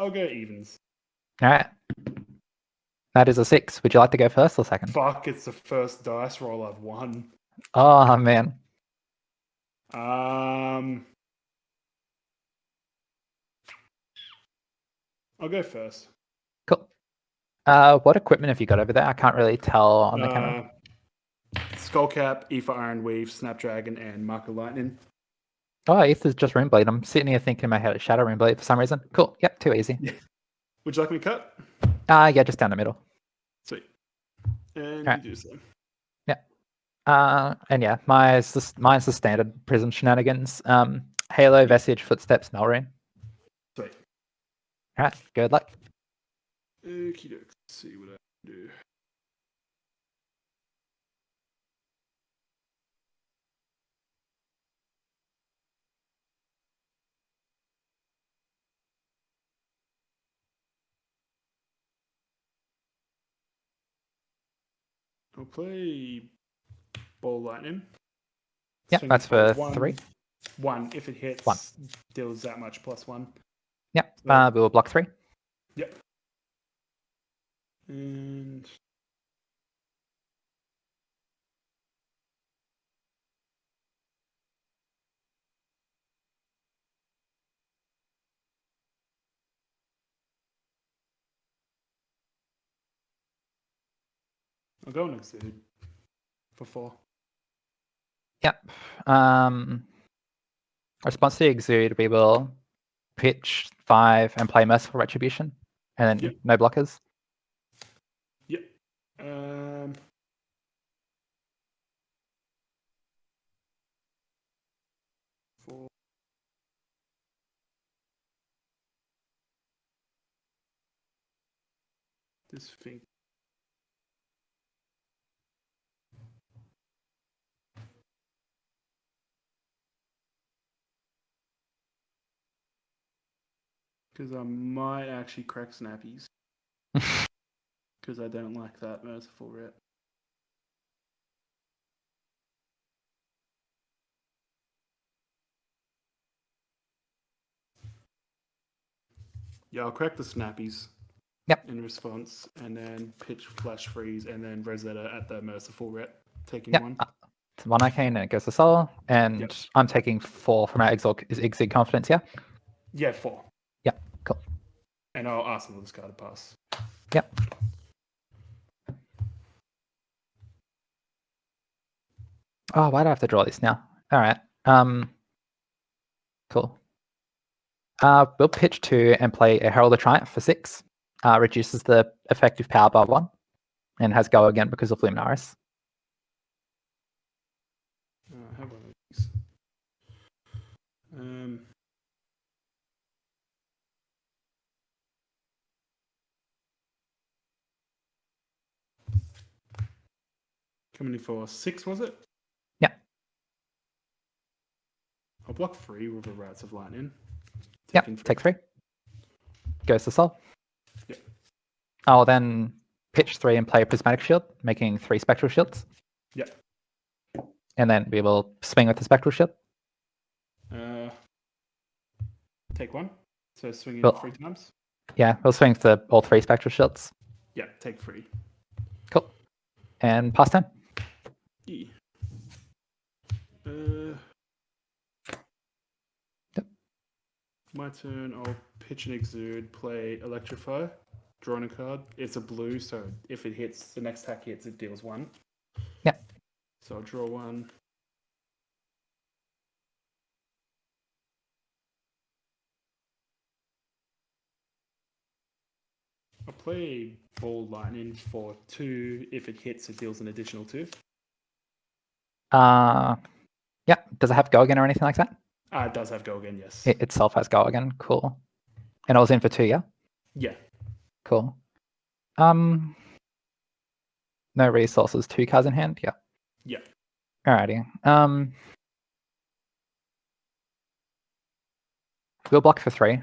I'll go evens. All right. That is a six. Would you like to go first or second? Fuck, it's the first dice roll I've won. Oh man. Um, I'll go first. Cool. Uh, what equipment have you got over there? I can't really tell on the camera. Uh, Skullcap, Aether Ironweave, Snapdragon, and Marker Lightning. Oh, Aether's just Runeblade. I'm sitting here thinking in my head it's Shadow Runeblade for some reason. Cool. Yep, too easy. Would you like me to cut? Uh, yeah, just down the middle. Sweet. And Alright. you do so. Uh, and yeah, mine's the, mine's the standard Prism shenanigans. Um, Halo, Vestige, Footsteps, Melrune. Sweet. All right, good luck. Okie doke. See what I can do. I'll play Ball Lightning. Yeah, that's for one- three. One. If it hits, One. deals that much plus one. Yep, So- uh, we will block three. Yep. And I'll go next dude for four. Yep. Um, response to the exude, we will pitch five and play Merciful Retribution, and then Yep. no blockers. Yep. Um. Four. This thing. Because I might actually crack snappies. Because I don't like that merciful rep. Yeah, I'll crack the snappies. Yep. In response, and then pitch flash freeze, and then Rosetta at the merciful rep, taking Yep. one. uh, it's one arcane and it goes to soul, and Yep. I'm taking four from our exalt is exude confidence. Yeah. Yeah, four. Cool. And I'll ask them to discard a pass. Yep. Oh, why do I have to draw this now? All right. Um. Cool. Uh, we'll pitch two and play a Herald of Triumph for six. Uh, reduces the effective power by one, and has go again because of Luminaris. Uh, I have one of these. Um, coming in for six, was it? Yeah. I'll block three with the Rats of Lightning. Yep. Taking Take three. Goes to soul. Yep. I'll then pitch three and play a Prismatic Shield, making three Spectral Shields, Yep. and then we will swing with the Spectral Shield. Uh, take one. So swinging Well- three times. Yeah, we'll swing for all three Spectral Shields. Yeah, take three. Cool. And pass turn. Uh, Yep. My turn. I'll pitch an exude, play electrify, drawing a card. It's a blue, so if it hits, the next attack hits, it deals one. Yep. So I'll draw one. I'll play ball lightning for two. If it hits, it deals an additional two. Uh, yeah. Does it have go again or anything like that? Ah, it does have go again, yes. It itself has go again. Cool. And I was in for two. Yeah. yeah. Cool. Um, no resources. Two cards in hand. Yeah. Yeah. Alrighty. Um, we'll block for three.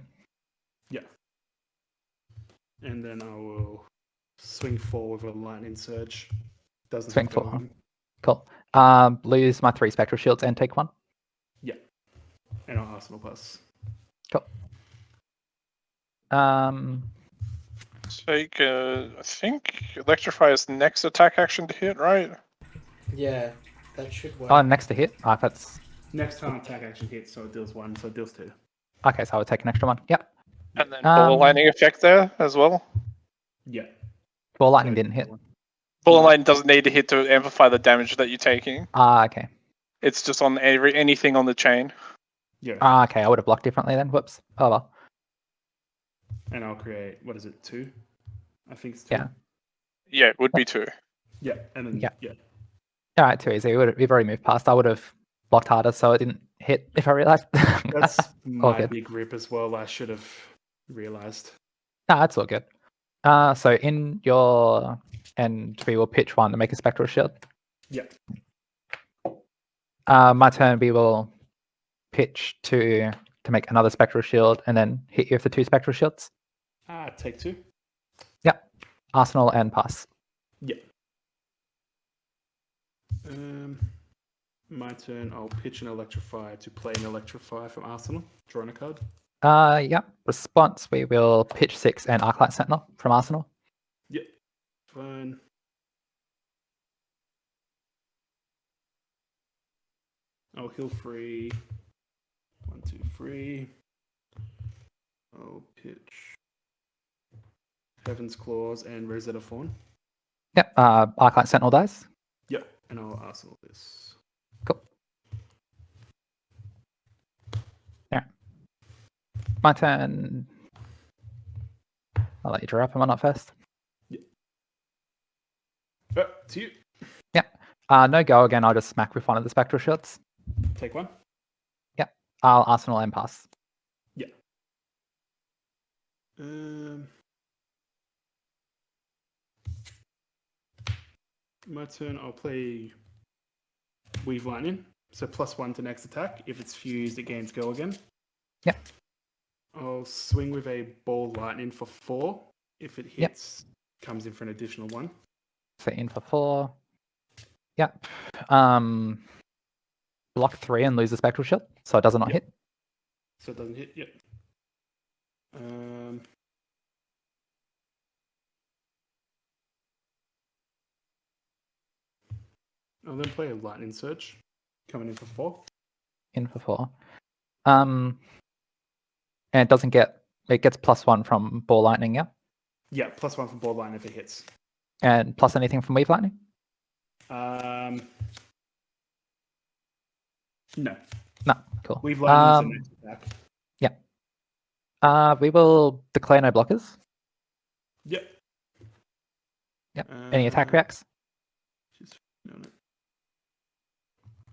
Yeah. And then I will swing four with a lightning surge. Doesn't Swing have go four. on. Cool. Um, lose my three spectral shields and take one. Yeah. And I'll arsenal plus. Cool. Um, Take, uh, I think Electrify is next attack action to hit, right? Yeah, that should work. oh, next to hit. Oh, that's Next time attack action hits, so it deals one, so it deals two. okay. So I would take an extra one. Yep. And then ball Um, lightning effect there as well. Yeah. Ball lightning didn't hit. Ball lightning doesn't need to hit to amplify the damage that you're taking. Ah, okay. It's just on every anything on the chain. Yeah. Ah, okay. I would have blocked differently then. Whoops. Oh well. and I'll create what is it, two? I think it's two. Yeah. Yeah, it would be two. Yeah, and then Yeah. yeah. All right, too easy. We would we've already moved past. I would have blocked harder, so it didn't hit. If I realized. That's my good. big rip as well. I should have realized. Nah, that's all good. Uh, so in your and we will pitch one to make a spectral shield. Yeah. Uh, my turn. We will pitch two to make another spectral shield, and then hit you with the two spectral shields. Ah, take two. Yep. Arsenal and pass. Yeah. Um, my turn. I'll pitch an electrify to play an electrify from Arsenal. Drawing a card. Uh, yeah. Response. We will pitch six and Arclight Sentinel from Arsenal. Yeah. Oh, I'll heal free. One, two, three. I'll pitch Heaven's Claws and Rosetta Thorn. Yep. Uh, Arclight Sentinel dies. Yep. And I'll Arsenal this. Cool. Yeah. My turn. I'll let you draw up and not first. Uh, to you. Uh, no go again. I'll just smack with one of the spectral shields. Take one. Yeah. I'll Arsenal and pass. Yeah. Um, my turn. I'll play Weave Lightning. So plus one to next attack. If it's fused, it gains go again. Yep. I'll swing with a ball lightning for four. If it Yep. hits, comes in for an additional one. So in for four. Yep. Um, block three and lose the spectral shield, so it does not Yep. hit. So it doesn't hit. Yep. Um, I'll then play a lightning surge, coming in for four. In for four. Um, and it doesn't get. It gets plus one from ball lightning, yeah, Yeah, plus one from ball lightning if it hits. And plus anything from weave lightning. Um, no, No, cool. weave lightning Um, is the next attack. Uh, we will declare no blockers. Yep. Yep. Any attack reacts? just on it.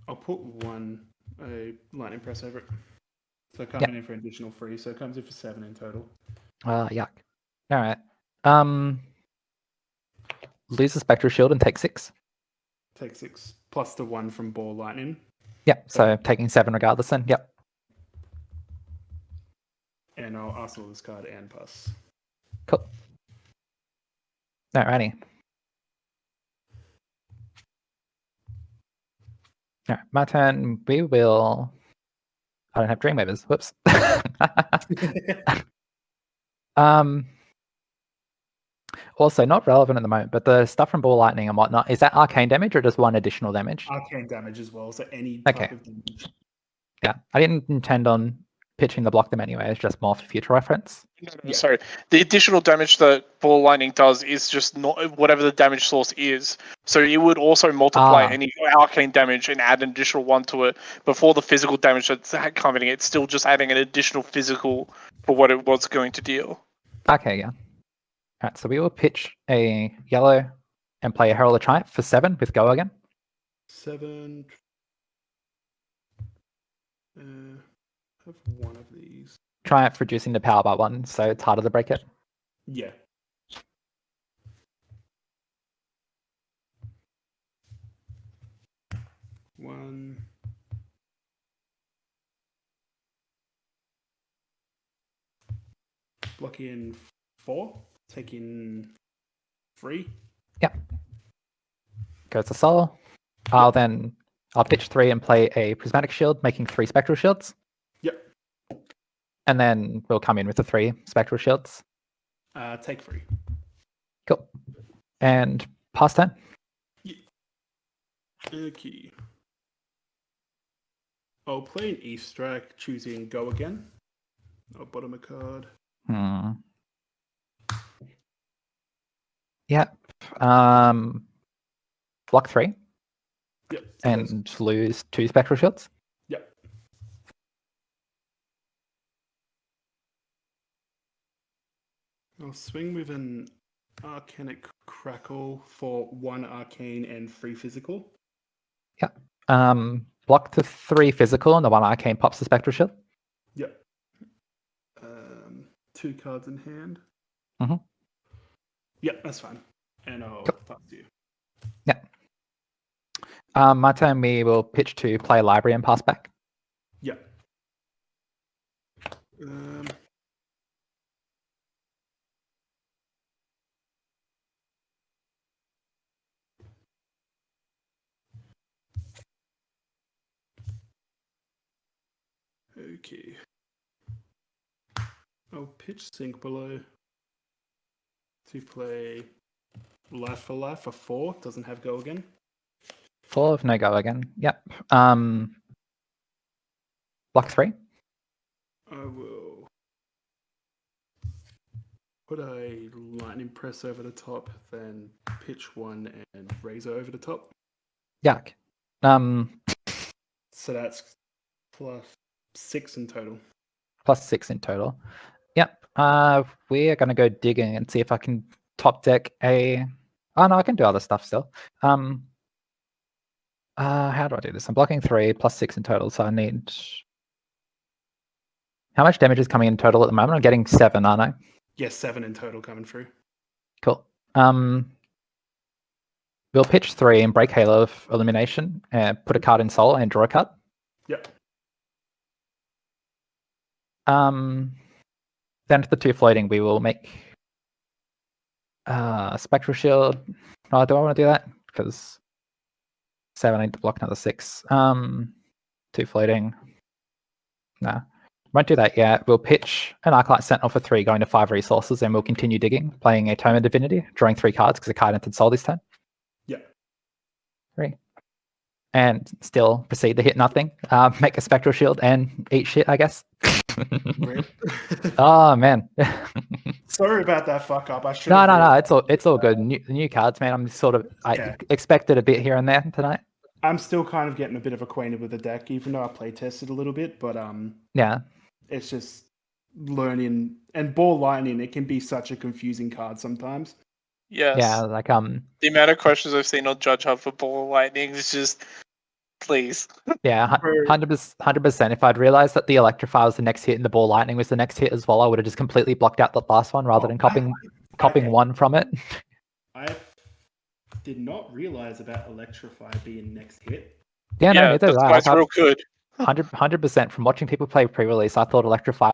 I'll put one a lightning press over it. So coming in for additional three, so it comes in for seven in total. Uh, yuck. All right. Um, lose the spectral shield and take six. Take six plus the one from ball lightning, Yep. So taking seven regardless. Then. Yep. and I'll arsenal this card and pass. Cool. Alrighty. Alright, my turn. We will. I don't have Dreamweavers. Whoops. um. Also, not relevant at the moment, but the stuff from Ball Lightning and whatnot is that arcane damage or just one additional damage? Arcane damage as well, so any Okay. type of damage. Yeah, I didn't intend on pitching to block them anyway. It's just more for future reference. No, no, Yeah. Sorry. The additional damage that ball lightning does is just not whatever the damage source is. So it would also multiply Ah. any arcane damage and add an additional one to it before the physical damage that's ha- coming. It's still just adding an additional physical for what it was going to deal. Okay, yeah. Alright, so we will pitch a yellow and play a Herald of Triumph for seven with go again. Seven. Uh, have one of these. Triumph reducing the power by one, so it's harder to break it. Yeah. One. Block in four. Take three. Yeah. Goes to Soul. I'll then I'll pitch three and play a prismatic shield, making three spectral shields. Yep. and then we'll come in with the three spectral shields. Uh, take three. Cool. And pass turn. Okay. I'll play an East Strike, choosing go again. I'll bottom a card. Hmm. Yep. Um, block three Yep. and lose two spectral shields. Yep. I'll swing with an Arcanic Crackle for one arcane and three physical. Um, block the three physical and the one arcane pops the spectral shield. Yep. Um, two cards in hand. Mhm. Yep, that's fine. And I'll Cool. pass to you. Um, my turn, we will pitch to play library and pass back. Yep. Um, okay. I'll pitch sink below to play life for life for four. Doesn't have go again. Four of no go again. Yep. Um, block three. I will put a lightning press over the top, then pitch one and razor over the top. Yuck. Um, So that's plus six in total. plus six in total. Yep. Uh, we are going to go digging and see if I can top deck a. Oh no, I can do other stuff still. Um. Uh, how do I do this? I'm blocking three plus six in total, so I need. How much damage is coming in total at the moment? I'm getting seven, aren't I? Yes, seven in total coming through. Cool. Um, we'll pitch three and break Halo of Illumination, and put a card in Soul and draw a card. Yep. Um, then to the two floating, we will make uh, Spectral Shield. Oh, do I want to do that? Because seven, I need to block another six. Um, two floating. No, won't do that yet. We'll pitch an Arclight Sentinel for three, going to five resources, and we'll continue digging, playing a Tome of Divinity, drawing three cards because a card entered Soul this turn. Yep. Three. And still proceed to hit nothing. Uh, make a Spectral Shield and eat shit, I guess. Rip. oh man. Sorry about that fuck up. I should. no, no, no. It's all it's all good. New, new cards, man. I'm sort of I expected a bit here and there tonight. I'm still kind of getting a bit of acquainted with the deck, even though I play tested a little bit. But um, Yeah, it's just learning and ball lightning. It can be such a confusing card sometimes. Yes. yeah. Like um, The amount of questions I've seen on Judge Hub for Ball Lightning is just, please. yeah, Very- hundred hundred percent. If I'd realized that the Electrify was the next hit and the Ball Lightning was the next hit as well, I would have just completely blocked out the last one rather Oh, than I- copying copying okay. one from it. I did not realize about Electrify being next hit. Yeah, no, neither that's did I. why it's Like, real good. 100 percent. From watching people play pre-release, I thought Electrify